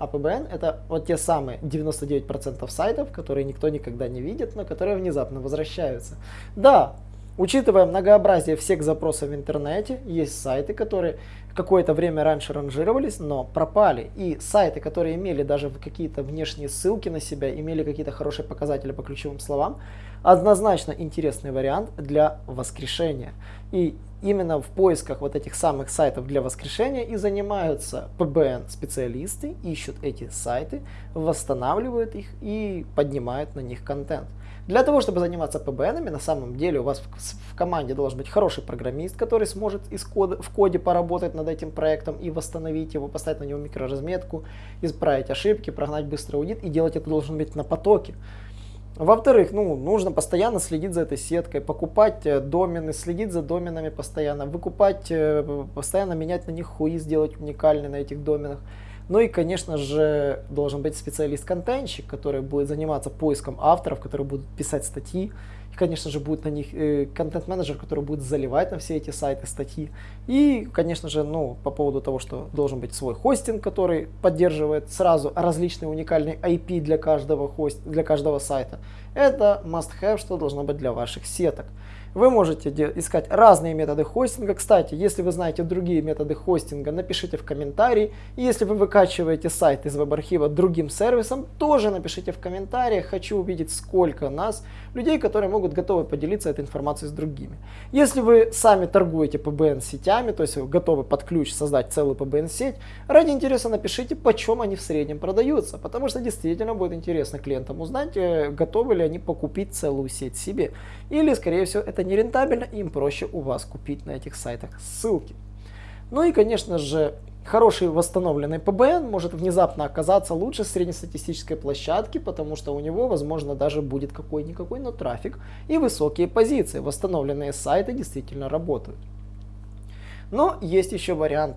А PBN это вот те самые 99% сайтов, которые никто никогда не видит, но которые внезапно возвращаются. Да, Учитывая многообразие всех запросов в интернете, есть сайты, которые какое-то время раньше ранжировались, но пропали. И сайты, которые имели даже какие-то внешние ссылки на себя, имели какие-то хорошие показатели по ключевым словам, однозначно интересный вариант для воскрешения. И именно в поисках вот этих самых сайтов для воскрешения и занимаются PBN специалисты, ищут эти сайты, восстанавливают их и поднимают на них контент. Для того, чтобы заниматься PBN, на самом деле у вас в команде должен быть хороший программист, который сможет из кода, в коде поработать над этим проектом и восстановить его, поставить на него микроразметку, исправить ошибки, прогнать быстрый аудит. И делать это должен быть на потоке. Во-вторых, ну, нужно постоянно следить за этой сеткой, покупать э, домены, следить за доменами постоянно, выкупать, э, постоянно менять на них хуи, сделать уникальные на этих доменах. Ну и, конечно же, должен быть специалист-контентщик, который будет заниматься поиском авторов, которые будут писать статьи. Конечно же, будет на них э, контент-менеджер, который будет заливать на все эти сайты статьи. И, конечно же, ну, по поводу того, что должен быть свой хостинг, который поддерживает сразу различные уникальные IP для каждого, хост... для каждого сайта. Это must-have, что должно быть для ваших сеток. Вы можете искать разные методы хостинга. Кстати, если вы знаете другие методы хостинга, напишите в комментарии. И если вы выкачиваете сайт из веб-архива другим сервисом, тоже напишите в комментариях. Хочу увидеть, сколько нас, людей, которые могут готовы поделиться этой информацией с другими. Если вы сами торгуете PBN-сетями, то есть вы готовы под ключ создать целую PBN-сеть, ради интереса напишите, почем они в среднем продаются. Потому что действительно будет интересно клиентам узнать, э, готовы ли они покупить целую сеть себе. Или, скорее всего, это нерентабельно, и им проще у вас купить на этих сайтах ссылки. Ну и, конечно же, хороший восстановленный PBN может внезапно оказаться лучше среднестатистической площадки, потому что у него, возможно, даже будет какой-никакой, но трафик и высокие позиции. Восстановленные сайты действительно работают. Но есть еще вариант,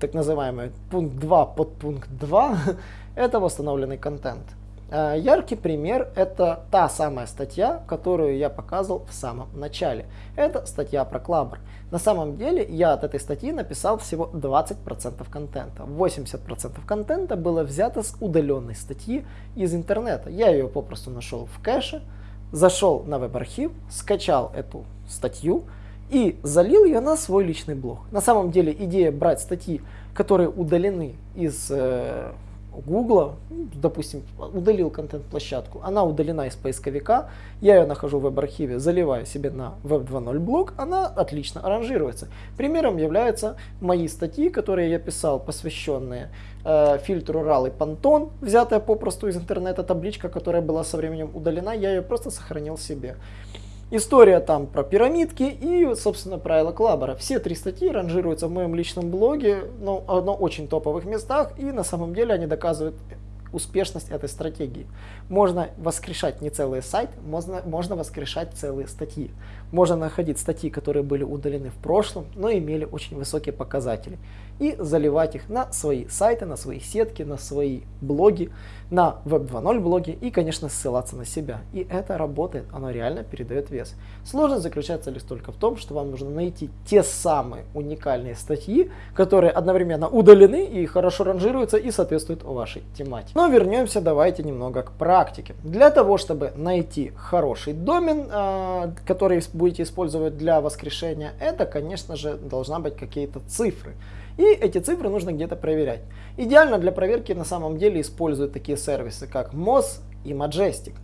так называемый пункт 2 под пункт 2, это восстановленный контент. Э, яркий пример это та самая статья, которую я показывал в самом начале. Это статья про Клабр. На самом деле я от этой статьи написал всего 20% контента. 80% контента было взято с удаленной статьи из интернета. Я ее попросту нашел в кэше, зашел на веб-архив, скачал эту статью и залил ее на свой личный блог. На самом деле идея брать статьи, которые удалены из ну, допустим, удалил контент-площадку, она удалена из поисковика, я ее нахожу в веб-архиве, заливаю себе на Web 2.0 блог, она отлично аранжируется. Примером являются мои статьи, которые я писал, посвященные э, фильтру RAL и Pantone, взятая попросту из интернета табличка, которая была со временем удалена, я ее просто сохранил себе. История там про пирамидки и, собственно, правила Клабера. Все три статьи ранжируются в моем личном блоге, но на очень топовых местах, и на самом деле они доказывают успешность этой стратегии. Можно воскрешать не целый сайт, можно, можно воскрешать целые статьи. Можно находить статьи, которые были удалены в прошлом, но имели очень высокие показатели. И заливать их на свои сайты, на свои сетки, на свои блоги, на Web 2.0 блоги и, конечно, ссылаться на себя. И это работает, оно реально передает вес. Сложность заключается лишь только в том, что вам нужно найти те самые уникальные статьи, которые одновременно удалены и хорошо ранжируются и соответствуют вашей тематике. Но вернемся давайте немного к практике. Для того, чтобы найти хороший домен, а, который будете использовать для воскрешения, это, конечно же, должна быть какие-то цифры. И эти цифры нужно где-то проверять. Идеально для проверки на самом деле используют такие сервисы, как Moz и Majestic.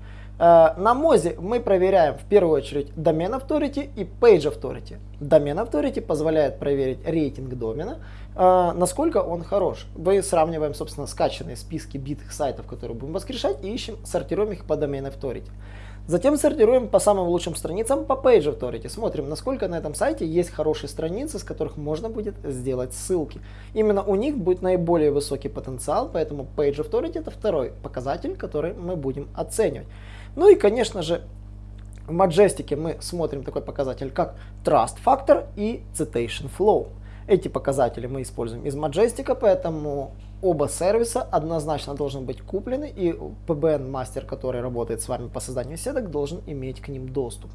Э, на Мозе мы проверяем в первую очередь домен authority и page authority. Домен authority позволяет проверить рейтинг домена, э, насколько он хорош. Мы сравниваем, собственно, скачанные списки битых сайтов, которые будем воскрешать, и ищем, сортируем их по домен authority. Затем сортируем по самым лучшим страницам по Page Authority. Смотрим, насколько на этом сайте есть хорошие страницы, с которых можно будет сделать ссылки. Именно у них будет наиболее высокий потенциал, поэтому Page Authority это второй показатель, который мы будем оценивать. Ну и, конечно же, в Majestic мы смотрим такой показатель, как Trust Factor и Citation Flow. Эти показатели мы используем из Majestic, поэтому оба сервиса однозначно должны быть куплены, и PBN мастер, который работает с вами по созданию сеток, должен иметь к ним доступ.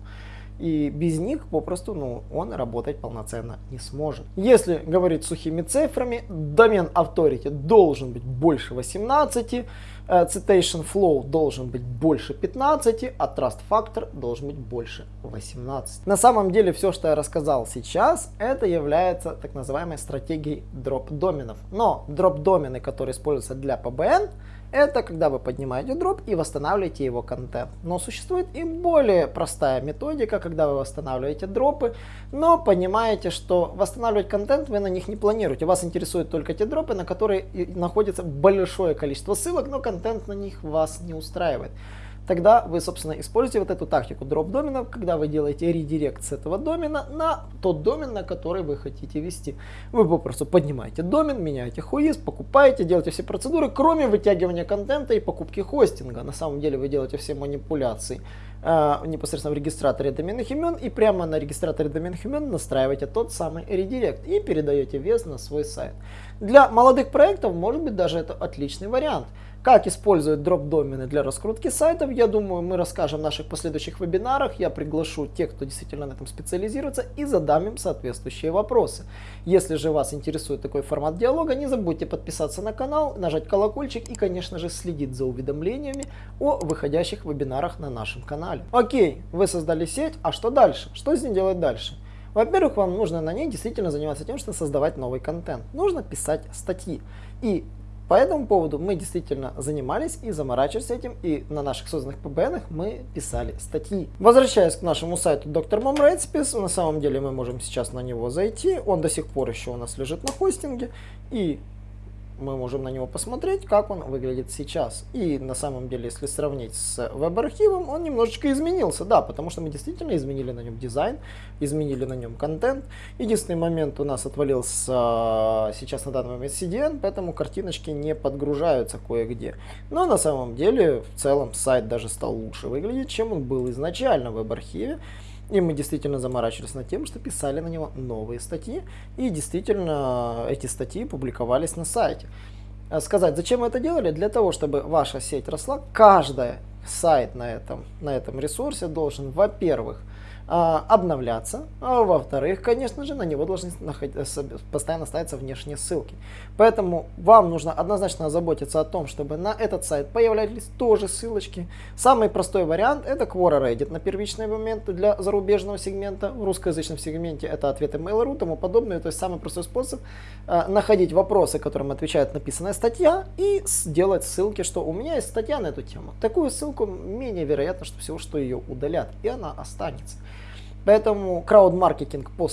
И без них попросту ну, он работать полноценно не сможет. Если говорить сухими цифрами, домен Authority должен быть больше 18, Э, citation flow должен быть больше 15, а trust factor должен быть больше 18. На самом деле все, что я рассказал сейчас, это является так называемой стратегией дроп доменов. Но дроп домены, которые используются для PBN, это когда вы поднимаете дроп и восстанавливаете его контент. Но существует и более простая методика, когда вы восстанавливаете дропы, но понимаете, что восстанавливать контент вы на них не планируете. Вас интересуют только те дропы, на которые находится большое количество ссылок, но контент на них вас не устраивает тогда вы, собственно, используете вот эту тактику дроп доменов, когда вы делаете редирект с этого домена на тот домен, на который вы хотите вести. Вы попросту поднимаете домен, меняете хуиз, покупаете, делаете все процедуры, кроме вытягивания контента и покупки хостинга. На самом деле вы делаете все манипуляции э, непосредственно в регистраторе доменных имен и прямо на регистраторе доменных имен настраиваете тот самый редирект и передаете вес на свой сайт. Для молодых проектов может быть даже это отличный вариант. Как использовать дроп-домены для раскрутки сайтов, я думаю, мы расскажем в наших последующих вебинарах. Я приглашу тех, кто действительно на этом специализируется и задам им соответствующие вопросы. Если же вас интересует такой формат диалога, не забудьте подписаться на канал, нажать колокольчик и, конечно же, следить за уведомлениями о выходящих вебинарах на нашем канале. Окей, вы создали сеть, а что дальше? Что с ней делать дальше? Во-первых, вам нужно на ней действительно заниматься тем, что создавать новый контент. Нужно писать статьи. И по этому поводу мы действительно занимались и заморачивались этим, и на наших созданных PBN мы писали статьи. Возвращаясь к нашему сайту Dr. Mom Recipes, на самом деле мы можем сейчас на него зайти, он до сих пор еще у нас лежит на хостинге, и мы можем на него посмотреть, как он выглядит сейчас. И на самом деле, если сравнить с веб-архивом, он немножечко изменился, да, потому что мы действительно изменили на нем дизайн, изменили на нем контент. Единственный момент у нас отвалился а, сейчас на данный момент CDN, поэтому картиночки не подгружаются кое-где. Но на самом деле, в целом, сайт даже стал лучше выглядеть, чем он был изначально в веб-архиве. И мы действительно заморачивались над тем, что писали на него новые статьи. И действительно эти статьи публиковались на сайте. А сказать, зачем мы это делали? Для того, чтобы ваша сеть росла, каждый сайт на этом, на этом ресурсе должен, во-первых, обновляться, а во-вторых, конечно же, на него должны постоянно ставиться внешние ссылки. Поэтому вам нужно однозначно заботиться о том, чтобы на этот сайт появлялись тоже ссылочки. Самый простой вариант это Quora Reddit на первичный момент для зарубежного сегмента. В русскоязычном сегменте это ответы Mail.ru тому подобное. То есть самый простой способ э, находить вопросы, которым отвечает написанная статья и сделать ссылки, что у меня есть статья на эту тему. Такую ссылку менее вероятно, что всего, что ее удалят, и она останется. Поэтому крауд-маркетинг по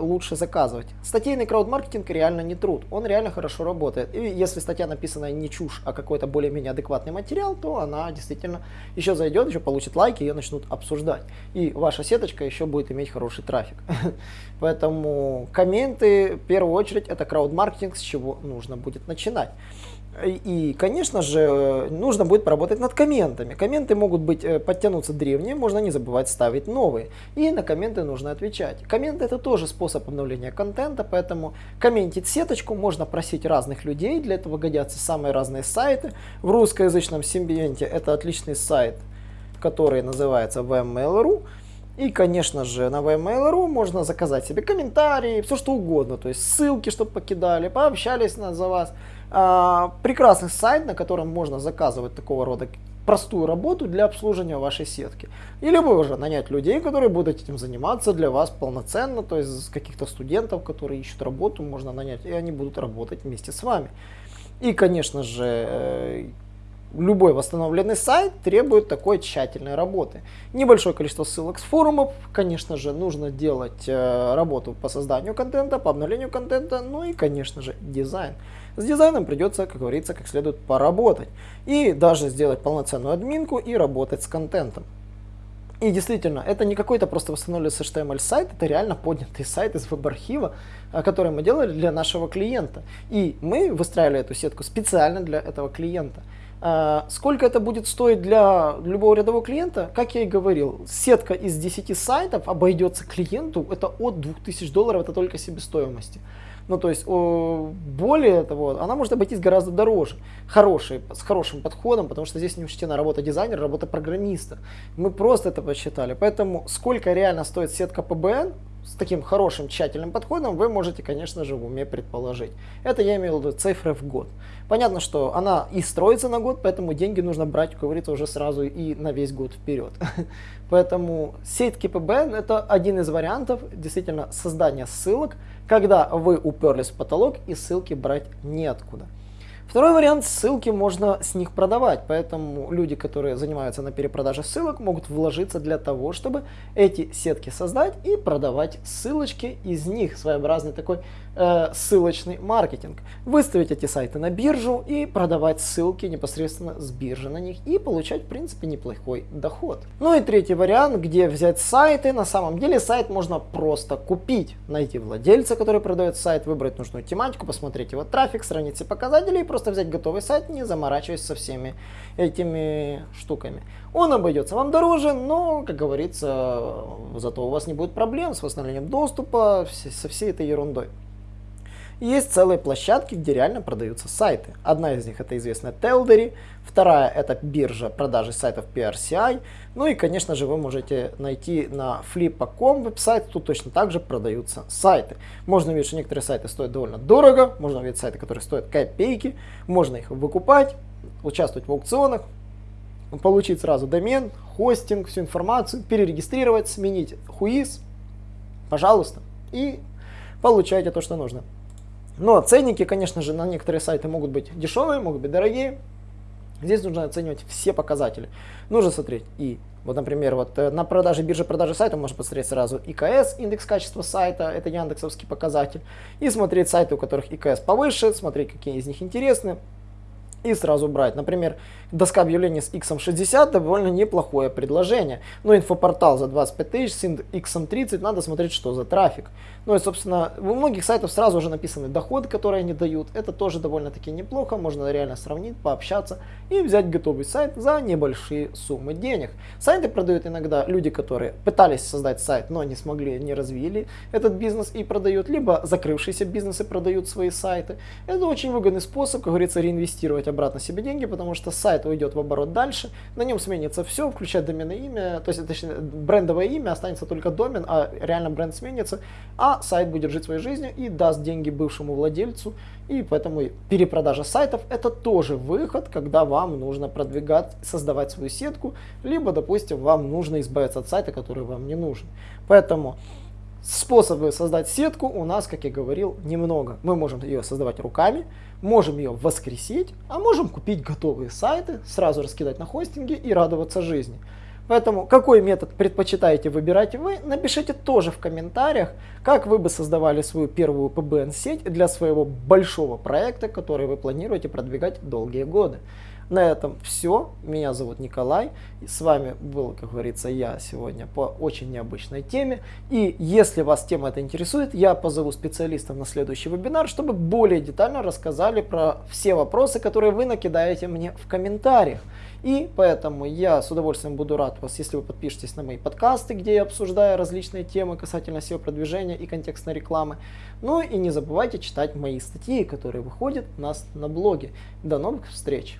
лучше заказывать. Статейный крауд-маркетинг реально не труд, он реально хорошо работает. И если статья написана не чушь, а какой-то более-менее адекватный материал, то она действительно еще зайдет, еще получит лайки, ее начнут обсуждать. И ваша сеточка еще будет иметь хороший трафик. Поэтому комменты, в первую очередь, это крауд-маркетинг, с чего нужно будет начинать. И, конечно же, нужно будет поработать над комментами. Комменты могут быть э, подтянуться древние, можно не забывать ставить новые. И на комменты нужно отвечать. Комменты это тоже способ обновления контента, поэтому комментить сеточку можно просить разных людей. Для этого годятся самые разные сайты. В русскоязычном симбиенте это отличный сайт, который называется vmail.ru. И, конечно же, на vmail.ru можно заказать себе комментарии, все что угодно. То есть ссылки, чтобы покидали, пообщались на, за вас. А, прекрасный сайт, на котором можно заказывать такого рода простую работу для обслуживания вашей сетки. Или вы уже нанять людей, которые будут этим заниматься для вас полноценно, то есть каких-то студентов, которые ищут работу, можно нанять, и они будут работать вместе с вами. И, конечно же, э, любой восстановленный сайт требует такой тщательной работы. Небольшое количество ссылок с форумов, конечно же, нужно делать э, работу по созданию контента, по обновлению контента, ну и, конечно же, дизайн. С дизайном придется, как говорится, как следует поработать. И даже сделать полноценную админку и работать с контентом. И действительно, это не какой-то просто восстановленный HTML сайт, это реально поднятый сайт из веб-архива, а, который мы делали для нашего клиента. И мы выстраивали эту сетку специально для этого клиента. А, сколько это будет стоить для любого рядового клиента? Как я и говорил, сетка из 10 сайтов обойдется клиенту, это от 2000 долларов, это только себестоимости. Ну, то есть, более того, она может обойтись гораздо дороже. Хороший, с хорошим подходом, потому что здесь не учтена работа дизайнера, работа программиста. Мы просто это посчитали. Поэтому, сколько реально стоит сетка PBN, с таким хорошим тщательным подходом вы можете, конечно же, в уме предположить. Это я имею в виду цифры в год. Понятно, что она и строится на год, поэтому деньги нужно брать, как говорится, уже сразу и на весь год вперед. Поэтому сеть KPBN это один из вариантов действительно создания ссылок, когда вы уперлись в потолок и ссылки брать неоткуда. Второй вариант, ссылки можно с них продавать, поэтому люди, которые занимаются на перепродаже ссылок, могут вложиться для того, чтобы эти сетки создать и продавать ссылочки из них, своеобразный такой э, ссылочный маркетинг. Выставить эти сайты на биржу и продавать ссылки непосредственно с биржи на них и получать, в принципе, неплохой доход. Ну и третий вариант, где взять сайты. На самом деле сайт можно просто купить, найти владельца, который продает сайт, выбрать нужную тематику, посмотреть его трафик, сравнить все показатели и взять готовый сайт, не заморачиваясь со всеми этими штуками. Он обойдется вам дороже, но, как говорится, зато у вас не будет проблем с восстановлением доступа, со всей этой ерундой. Есть целые площадки, где реально продаются сайты. Одна из них это известная Teldery, вторая это биржа продажи сайтов PRCI, ну и конечно же вы можете найти на flippa.com веб-сайт, тут точно так же продаются сайты. Можно увидеть, что некоторые сайты стоят довольно дорого, можно увидеть сайты, которые стоят копейки, можно их выкупать, участвовать в аукционах, получить сразу домен, хостинг, всю информацию, перерегистрировать, сменить хуиз, пожалуйста, и получайте то, что нужно. Но ценники, конечно же, на некоторые сайты могут быть дешевые, могут быть дорогие. Здесь нужно оценивать все показатели. Нужно смотреть и, вот, например, вот э, на продаже бирже продажи сайта можно посмотреть сразу ИКС, индекс качества сайта, это яндексовский показатель. И смотреть сайты, у которых ИКС повыше, смотреть, какие из них интересны. И сразу брать. Например, доска объявлений с X60 довольно неплохое предложение. Но инфопортал за 25 тысяч с X30 надо смотреть, что за трафик. Ну и, собственно, у многих сайтов сразу уже написаны доходы, которые они дают. Это тоже довольно-таки неплохо, можно реально сравнить, пообщаться и взять готовый сайт за небольшие суммы денег. Сайты продают иногда люди, которые пытались создать сайт, но не смогли, не развили этот бизнес и продают, либо закрывшиеся бизнесы продают свои сайты. Это очень выгодный способ, как говорится, реинвестировать обратно себе деньги, потому что сайт уйдет в оборот дальше, на нем сменится все, включая доменное имя, то есть, точнее, брендовое имя, останется только домен, а реально бренд сменится, а сайт будет жить своей жизнью и даст деньги бывшему владельцу. И поэтому перепродажа сайтов это тоже выход, когда вам нужно продвигать, создавать свою сетку, либо, допустим, вам нужно избавиться от сайта, который вам не нужен. Поэтому способы создать сетку у нас, как я говорил, немного. Мы можем ее создавать руками, можем ее воскресить, а можем купить готовые сайты, сразу раскидать на хостинге и радоваться жизни. Поэтому какой метод предпочитаете выбирать вы, напишите тоже в комментариях, как вы бы создавали свою первую PBN-сеть для своего большого проекта, который вы планируете продвигать долгие годы. На этом все. Меня зовут Николай. С вами был, как говорится, я сегодня по очень необычной теме. И если вас тема эта интересует, я позову специалистов на следующий вебинар, чтобы более детально рассказали про все вопросы, которые вы накидаете мне в комментариях. И поэтому я с удовольствием буду рад вас, если вы подпишетесь на мои подкасты, где я обсуждаю различные темы касательно SEO-продвижения и контекстной рекламы. Ну и не забывайте читать мои статьи, которые выходят у нас на блоге. До новых встреч!